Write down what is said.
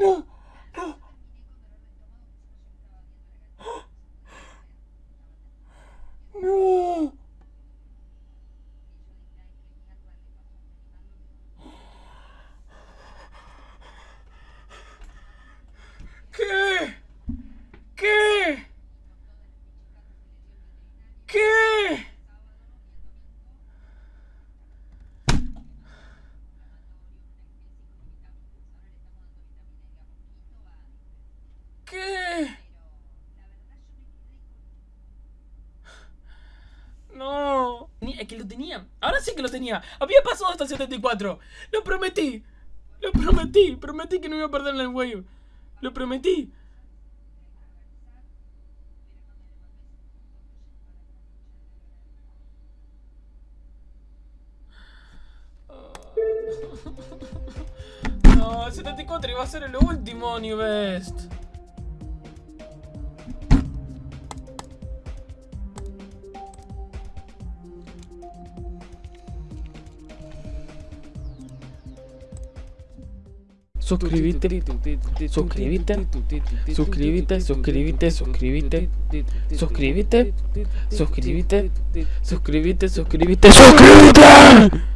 No, No. Es que lo tenía. Ahora sí que lo tenía. Había pasado hasta 74. Lo prometí. Lo prometí. Prometí que no iba a perder en el wave. Lo prometí. No, el 74 iba a ser el último New Best. Suscríbete, suscríbete, suscríbete, suscríbete, suscríbete, suscríbete, suscríbete, suscríbete, suscríbete, suscríbete.